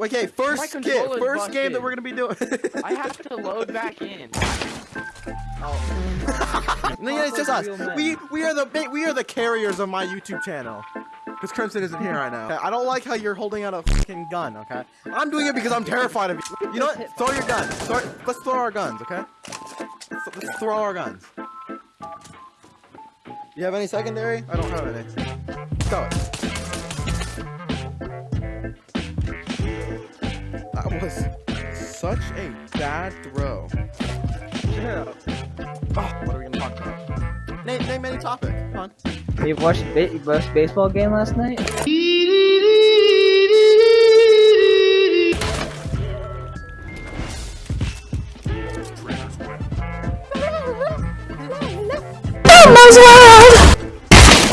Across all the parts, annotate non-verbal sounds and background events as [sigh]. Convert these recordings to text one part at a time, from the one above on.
Okay, first controller's first game that we're gonna be doing. I have to load back in. [laughs] Oh, no, yeah, it's just us. We we are the we are the carriers of my YouTube channel. Because Crimson isn't here right now. Okay, I don't like how you're holding out a fucking gun. Okay, I'm doing it because I'm terrified of you. You know what? Throw your gun. Throw, let's throw our guns. Okay. Let's, let's throw our guns. You have any secondary? I don't have any. Throw it. That was such a bad throw. yeah. Oh, what are we gonna talk about? Name, name any topic. Come on. You watched ba you watched baseball game last night?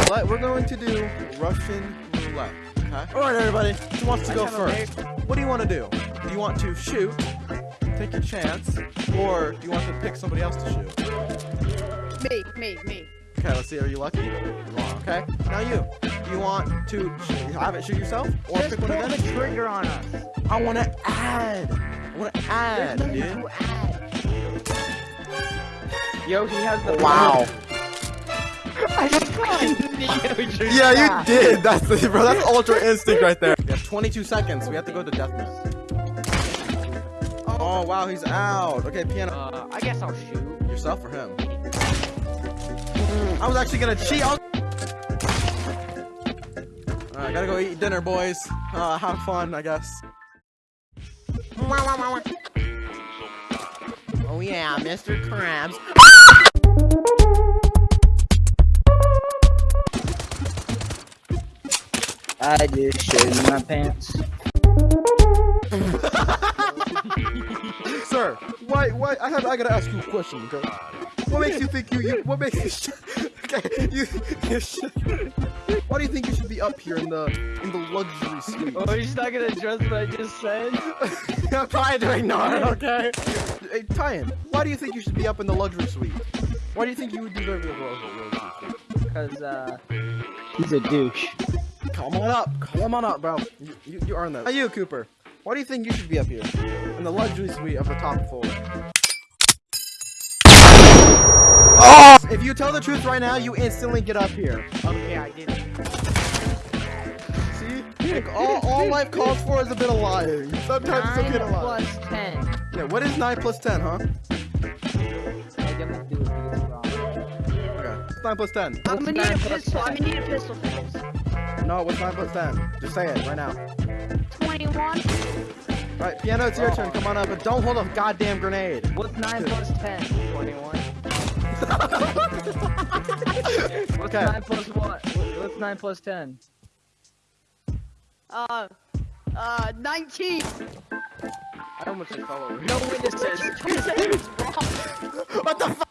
But we're going to do Russian roulette. Okay. All right, everybody. Who wants to go I have a first? What do you want to do? Do you want to shoot, take your chance, or do you want to pick somebody else to shoot? Me, me, me. Okay, let's see. Are you lucky? You. Okay. Now you. Do you want to sh- have it shoot yourself, or Just pick pull one of the them? trigger on us. I want to add. I want to add, There's dude. nothing to add. Yo, he has the Wow. [laughs] I fucking knew you Yeah, you did. That's the, bro. That's [laughs] ultra instinct right there. We have 22 seconds. We have to go to deathmatch. Oh wow, he's out. Okay, piano. Uh, I guess I'll shoot. Yourself or him? I was actually gonna cheat. I was... Alright, gotta go eat dinner, boys. Uh, have fun, I guess. Oh yeah, Mr. Krabs. I just shit in my pants. [laughs] Sir, why, why? I have, I gotta ask you a question, okay? What makes you think you, you what makes you, sh- [laughs] okay, you, you sh- why do you think you should be up here in the, in the luxury suite? Oh, he's not gonna address what I just said? [laughs] I'm trying to ignore it, okay? Hey, Tyan, why do you think you should be up in the luxury suite? Why do you think you would deserve the luxury suite? Because, uh, he's a douche. Come on up, come on up, bro. You, you, you earned that. Now you, Cooper, why do you think you should be up here? In the luxury suite of the top floor. Oh! If you tell the truth right now, you instantly get up here. Okay, I did. See? Like, all, all life calls for is a bit of lying. Sometimes it's okay to Nine lie. plus ten. Yeah, what is 9 plus 10, huh? I gotta do it because it's wrong. Okay. What's 9 plus 10? I'm gonna need a pistol. I'm ten? gonna need a pistol for this. No, what's 9 plus 10? Just say it right now. 21. Right, piano, it's your Oh. turn. Come on up, but don't hold a goddamn grenade. What's nine plus ten? 21. [laughs] What's Okay. nine plus what? What- What's nine plus ten? Uh, uh, 19. I almost just fell over. No witnesses. You said it was wrong. What the fuck?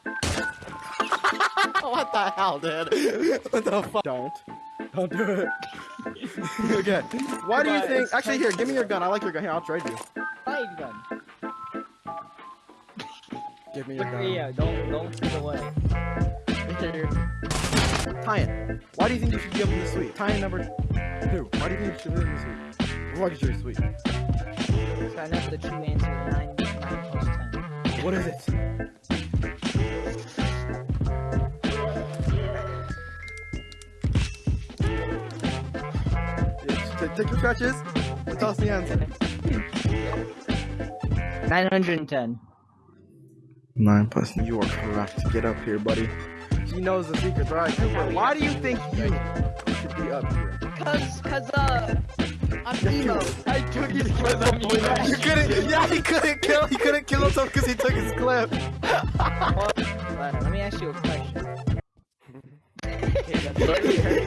[laughs] what the hell, dude? What the fuck? Don't. Don't do it. [laughs] [laughs] okay. Why do you think? Actually, here, give me your gun. I like your gun. Here, I'll trade you. Five gun. Give me your gun. Yeah, don't don't give it away. Tyan, why do you think you should give him the suite? Tyan number two. Why do you think you should be in the suite? Luxury suite. So I know the true answer is nine nine plus ten. What is it? Take, take your scratches and tell us the answer. Nine hundred and ten. Nine plus. You are correct. Get up here, buddy. He knows the secrets. All right, Cooper. Why do you think you should be up here? Cause, cause, uh, I'm emo. I took his clip on me. You couldn't. Yeah, he couldn't kill. He couldn't kill himself because he took his clip. Alright, let me ask you a question. [laughs]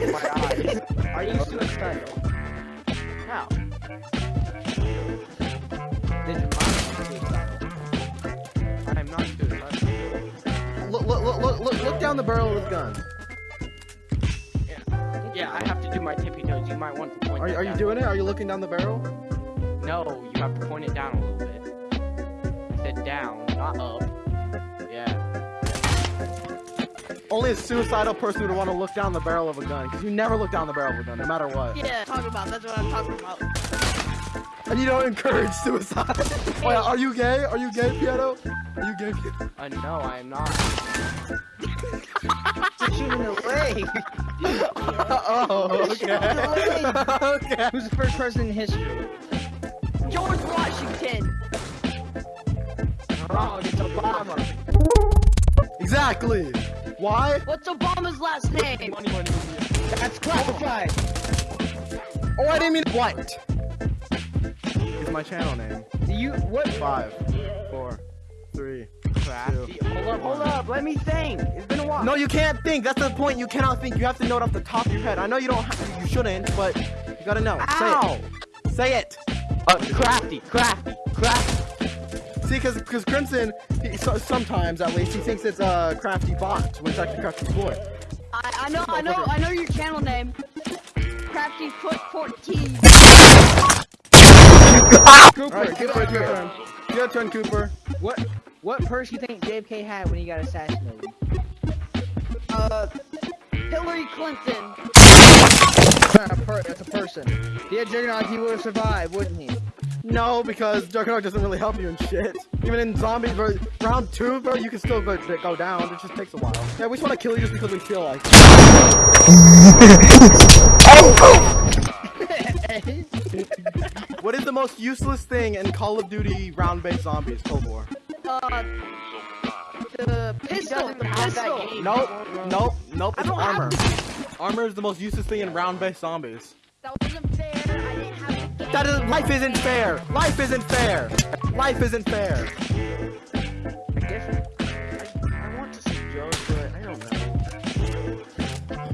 I'm not. Look, look, look, look, look, look down the barrel of his gun. Yeah, I have to do my tippy toes. You might want to point Are, are you doing it? Are you looking down the barrel? No, you have to point it down a little bit. I said down, not up. Only a suicidal person would want to look down the barrel of a gun, because you never look down the barrel of a gun, no matter what. Yeah, talking about. That's what I'm talking about. and you don't encourage suicide. [laughs] Wait, are you gay? Are you gay, Piano? Are you gay? Piano? Uh, no, I am not. Shooting away. oh, okay. okay. Who's the first person in history? George Washington. Wrong. It's Obama. Exactly. Why? What's Obama's last name? That's classified. Oh, I didn't mean what? It's my channel name. Do you what? Five, four, three. Crafty. Hold up, hold up. Let me think. It's been a while. No, you can't think. That's the point. You cannot think. You have to know it off the top of your head. I know you don't. Have, you shouldn't, but you gotta know. Ow. Say it. Say it. Uh, crafty, crafty, crafty. See, because because Crimson, he, so, sometimes at least he thinks it's a uh, crafty bot when it's actually crafty boy. I, I know, I know, I know your channel name. Crafty Foot 14. Cooper, All right, give Cooper, it it's your turn. Your turn, Cooper. What what purse you think JFK had when he got assassinated? Uh, Hillary Clinton. That's a that's a person. If he had Juggernaut, he would have survived, wouldn't he? No, because Juggernaut doesn't really help you in shit. Even in zombies, bro, round two, bro, you can still go, go down. It just takes a while. Yeah, we just want to kill you just because we feel like. [laughs] what is the most useless thing in Call of Duty round-based zombies Cold War? Uh, the pistol. The pistol. Nope, nope, nope. It's armor. Armor is the most useless thing in round-based zombies. That wasn't fair. That is life isn't fair. Life isn't fair. Life isn't fair. I guess I, I want to say Joe, but I don't know.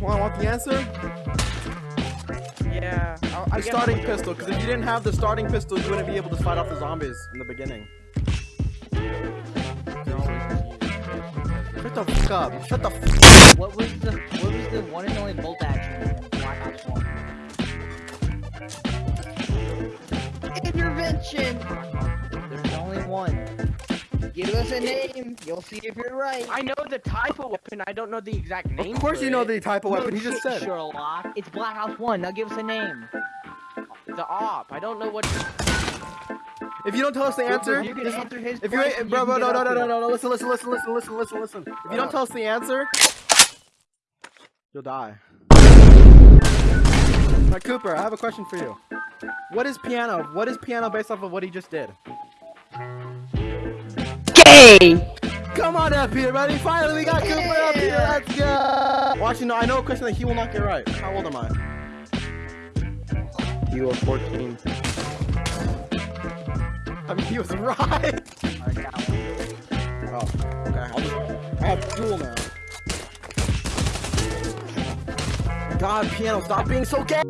Want want the answer? Yeah. I'll, I The guess starting I'll pistol, because if you didn't have the starting pistol, you wouldn't be able to fight off the zombies in the beginning. Shut the fuck up. Shut the fuck What was the what was the one and only bolt action Black Ops 1? Intervention. There's only one. Give us a name. You'll see if you're right. I know the type of weapon. I don't know the exact name. Of course for you know the type of weapon, he just said it. Sherlock. It's Black Ops 1. Now give us a name. the op. I don't know what. If you don't tell us the answer, If you can answer his if you question, bro, you bro, can no, no, no, no, no, no, listen, listen, listen, listen, listen, listen, listen. If you don't tell us the answer, you'll die. Now, Cooper, I have a question for you. What is piano? What is piano based off of what he just did? Gay. Come on up here, buddy. Finally, we got Cooper up here. Let's go. Watching, no, I know a question that he will not get right. How old am I? You are 14. I mean, he was [laughs] right. I got one. Oh, okay. I'll just, I have duel now. God, piano, stop being so gay.